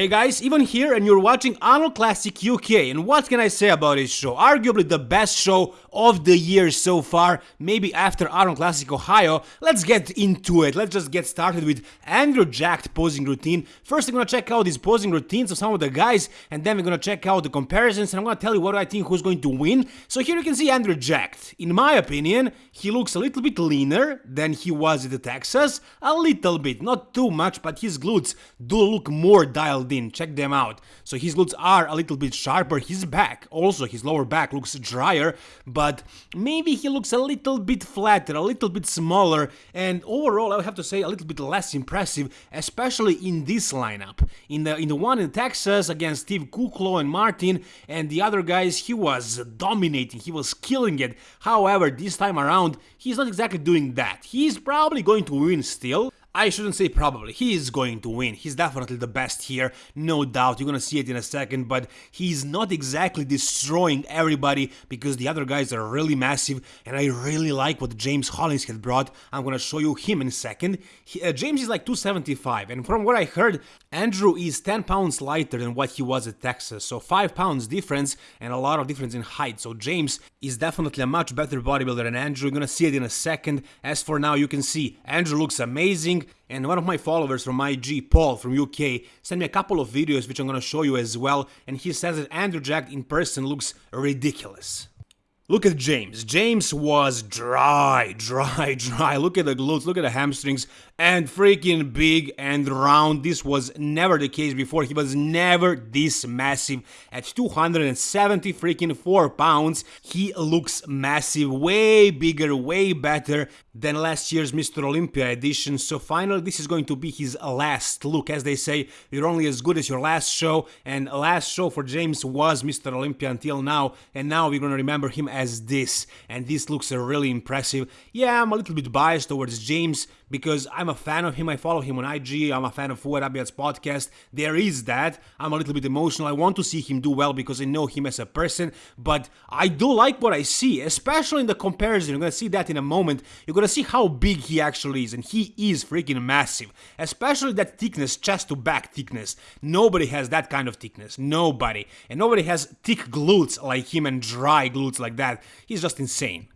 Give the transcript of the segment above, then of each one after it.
Hey guys, even here and you're watching Arnold Classic UK and what can I say about this show? Arguably the best show of the year so far, maybe after Arnold Classic Ohio. Let's get into it, let's just get started with Andrew Jacked posing routine. First I'm gonna check out these posing routines of some of the guys and then we're gonna check out the comparisons and I'm gonna tell you what I think who's going to win. So here you can see Andrew Jacked. In my opinion, he looks a little bit leaner than he was in the Texas, a little bit, not too much, but his glutes do look more dialed dialed in, check them out. So his glutes are a little bit sharper, his back, also his lower back looks drier, but maybe he looks a little bit flatter, a little bit smaller, and overall I would have to say a little bit less impressive, especially in this lineup. In the in the one in Texas against Steve Kuclo and Martin and the other guys, he was dominating, he was killing it. However, this time around, he's not exactly doing that. He's probably going to win still, I shouldn't say probably, he is going to win, he's definitely the best here, no doubt, you're gonna see it in a second, but he's not exactly destroying everybody because the other guys are really massive and I really like what James Hollingshead brought, I'm gonna show you him in a second. He, uh, James is like 275 and from what I heard, Andrew is 10 pounds lighter than what he was at Texas, so 5 pounds difference and a lot of difference in height, so James is definitely a much better bodybuilder than Andrew, you're gonna see it in a second. As for now, you can see Andrew looks amazing, and one of my followers from IG, Paul from UK, sent me a couple of videos which I'm gonna show you as well, and he says that Andrew Jack in person looks ridiculous. Look at James. James was dry, dry, dry. Look at the glutes, look at the hamstrings, and freaking big and round. This was never the case before. He was never this massive. At 270 freaking 4 pounds, he looks massive, way bigger, way better than last year's Mr. Olympia edition. So finally, this is going to be his last look. As they say, you're only as good as your last show, and last show for James was Mr. Olympia until now, and now we're gonna remember him as this, and this looks really impressive. Yeah, I'm a little bit biased towards James because I'm a fan of him, I follow him on IG, I'm a fan of Fouad Abiad's podcast, there is that, I'm a little bit emotional, I want to see him do well because I know him as a person, but I do like what I see, especially in the comparison, you're gonna see that in a moment, you're gonna see how big he actually is, and he is freaking massive, especially that thickness, chest to back thickness, nobody has that kind of thickness, nobody, and nobody has thick glutes like him and dry glutes like that, he's just insane.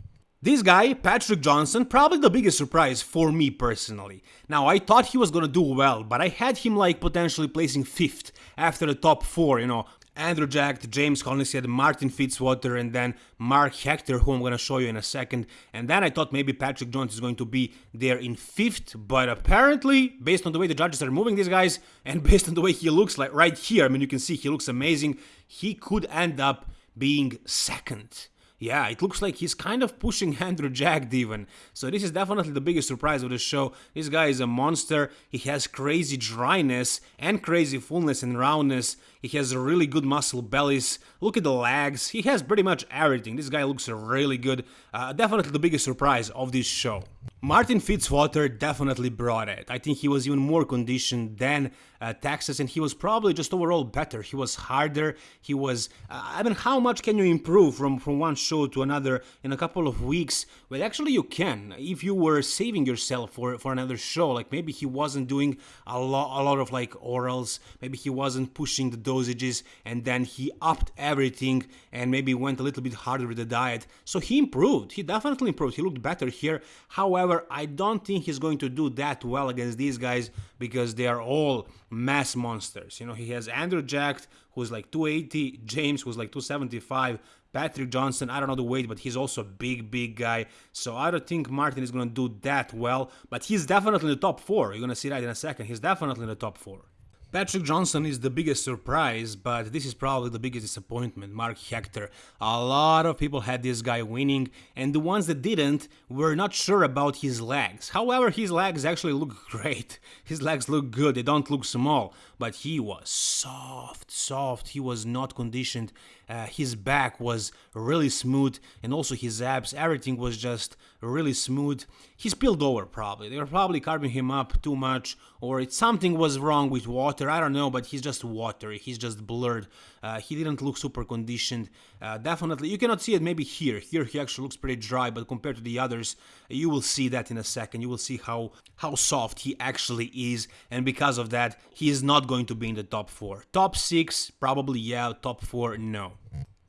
This guy, Patrick Johnson, probably the biggest surprise for me personally. Now, I thought he was gonna do well, but I had him like potentially placing 5th after the top 4, you know, Andrew Jack, James Hollingshead, Martin Fitzwater, and then Mark Hector, who I'm going to show you in a second. And then I thought maybe Patrick Jones is going to be there in fifth, but apparently, based on the way the judges are moving these guys, and based on the way he looks like right here, I mean, you can see he looks amazing, he could end up being second. Yeah, it looks like he's kind of pushing Andrew Jack even. So this is definitely the biggest surprise of the show. This guy is a monster. He has crazy dryness and crazy fullness and roundness. He has a really good muscle bellies. Look at the legs. He has pretty much everything. This guy looks really good. Uh, definitely the biggest surprise of this show. Martin Fitzwater definitely brought it. I think he was even more conditioned than uh, Texas, and he was probably just overall better. He was harder. He was. Uh, I mean, how much can you improve from from one show to another in a couple of weeks? Well, actually, you can if you were saving yourself for for another show. Like maybe he wasn't doing a lot a lot of like orals. Maybe he wasn't pushing the dosages, and then he upped everything and maybe went a little bit harder with the diet. So he improved. He definitely improved. He looked better here. However However, I don't think he's going to do that well against these guys because they are all mass monsters. You know, he has Andrew Jack, who's like 280, James, who's like 275, Patrick Johnson, I don't know the weight, but he's also a big, big guy. So I don't think Martin is going to do that well, but he's definitely in the top four. You're going to see that in a second. He's definitely in the top four. Patrick Johnson is the biggest surprise, but this is probably the biggest disappointment. Mark Hector. A lot of people had this guy winning, and the ones that didn't were not sure about his legs. However, his legs actually look great. His legs look good, they don't look small, but he was soft, soft. He was not conditioned. Uh, his back was really smooth, and also his abs, everything was just really smooth. He spilled over probably. They were probably carving him up too much, or it, something was wrong with water I don't know, but he's just watery. He's just blurred. Uh, he didn't look super conditioned. Uh, definitely, you cannot see it maybe here. Here he actually looks pretty dry, but compared to the others, you will see that in a second. You will see how how soft he actually is, and because of that, he is not going to be in the top four. Top six, probably yeah. Top four, no.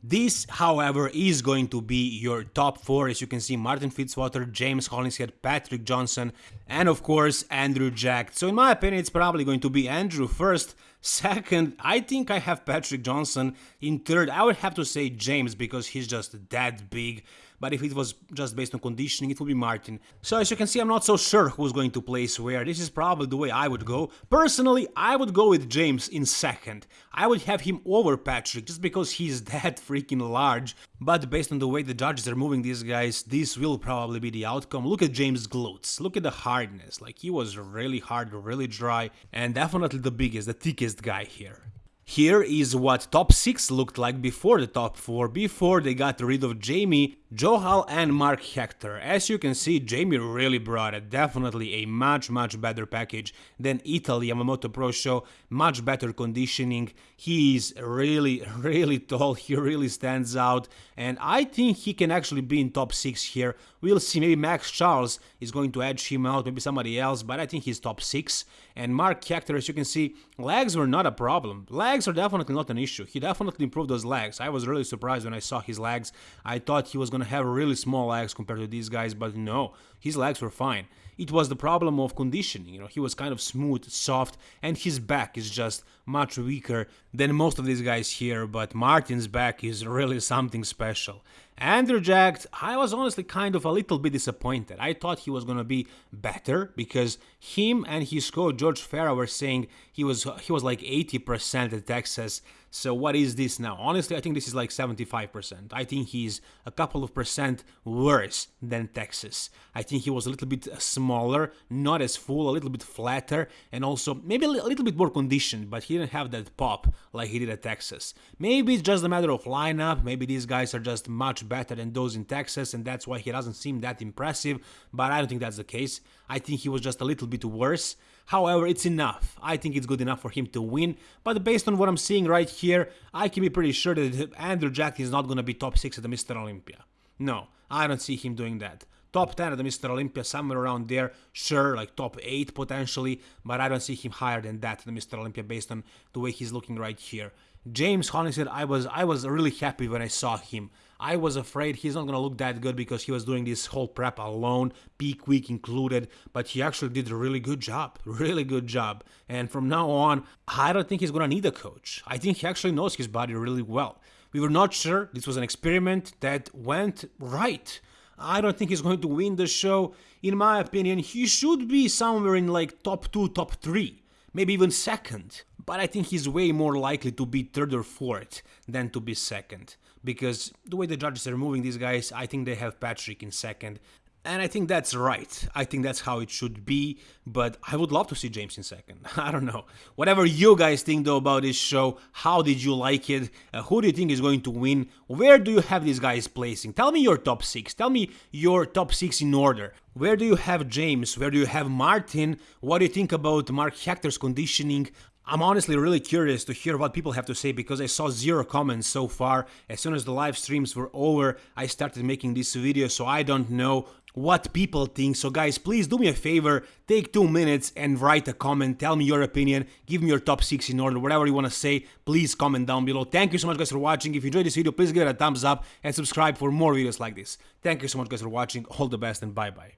This, however, is going to be your top four, as you can see, Martin Fitzwater, James Hollingshead, Patrick Johnson, and of course, Andrew Jack. So in my opinion, it's probably going to be Andrew first, second, I think I have Patrick Johnson, in third, I would have to say James, because he's just that big, but if it was just based on conditioning, it would be Martin. So as you can see, I'm not so sure who's going to place where. This is probably the way I would go. Personally, I would go with James in second. I would have him over Patrick just because he's that freaking large. But based on the way the judges are moving these guys, this will probably be the outcome. Look at James' glutes. Look at the hardness. Like he was really hard, really dry, and definitely the biggest, the thickest guy here. Here is what top 6 looked like before the top 4, before they got rid of Jamie, Johal and Mark Hector. As you can see, Jamie really brought it, definitely a much much better package than Italy Yamamoto Pro Show, much better conditioning, he is really really tall, he really stands out, and I think he can actually be in top 6 here, we'll see, maybe Max Charles is going to edge him out, maybe somebody else, but I think he's top 6, and Mark Hector, as you can see, legs were not a problem, legs are definitely not an issue, he definitely improved those legs, I was really surprised when I saw his legs, I thought he was gonna have really small legs compared to these guys, but no, his legs were fine. It was the problem of conditioning, you know, he was kind of smooth, soft, and his back is just much weaker than most of these guys here, but Martin's back is really something special. Andrew Jack, I was honestly kind of a little bit disappointed. I thought he was gonna be better because him and his coach George Farah were saying he was he was like 80% at Texas. So what is this now? Honestly, I think this is like 75%. I think he's a couple of percent worse than Texas. I think he was a little bit smaller, not as full, a little bit flatter, and also maybe a little bit more conditioned, but he didn't have that pop like he did at Texas. Maybe it's just a matter of lineup, maybe these guys are just much better than those in Texas, and that's why he doesn't seem that impressive, but I don't think that's the case. I think he was just a little bit worse. However, it's enough. I think it's good enough for him to win, but based on what I'm seeing right here, I can be pretty sure that Andrew Jack is not going to be top 6 at the Mr. Olympia. No, I don't see him doing that. Top 10 at the Mr. Olympia, somewhere around there, sure, like top 8 potentially, but I don't see him higher than that at the Mr. Olympia based on the way he's looking right here. James Hollingshead, I was I was really happy when I saw him. I was afraid he's not gonna look that good because he was doing this whole prep alone, peak week included, but he actually did a really good job, really good job. And from now on, I don't think he's gonna need a coach. I think he actually knows his body really well. We were not sure. This was an experiment that went right. I don't think he's going to win the show. In my opinion, he should be somewhere in like top 2, top 3, maybe even second but I think he's way more likely to be third or fourth than to be second. Because the way the judges are moving these guys, I think they have Patrick in second. And I think that's right. I think that's how it should be. But I would love to see James in second. I don't know. Whatever you guys think though about this show, how did you like it? Uh, who do you think is going to win? Where do you have these guys placing? Tell me your top six. Tell me your top six in order. Where do you have James? Where do you have Martin? What do you think about Mark Hector's conditioning? I'm honestly really curious to hear what people have to say because I saw zero comments so far. As soon as the live streams were over, I started making this video, so I don't know what people think. So guys, please do me a favor, take two minutes and write a comment, tell me your opinion, give me your top 6 in order, whatever you want to say, please comment down below. Thank you so much guys for watching. If you enjoyed this video, please give it a thumbs up and subscribe for more videos like this. Thank you so much guys for watching, all the best and bye bye.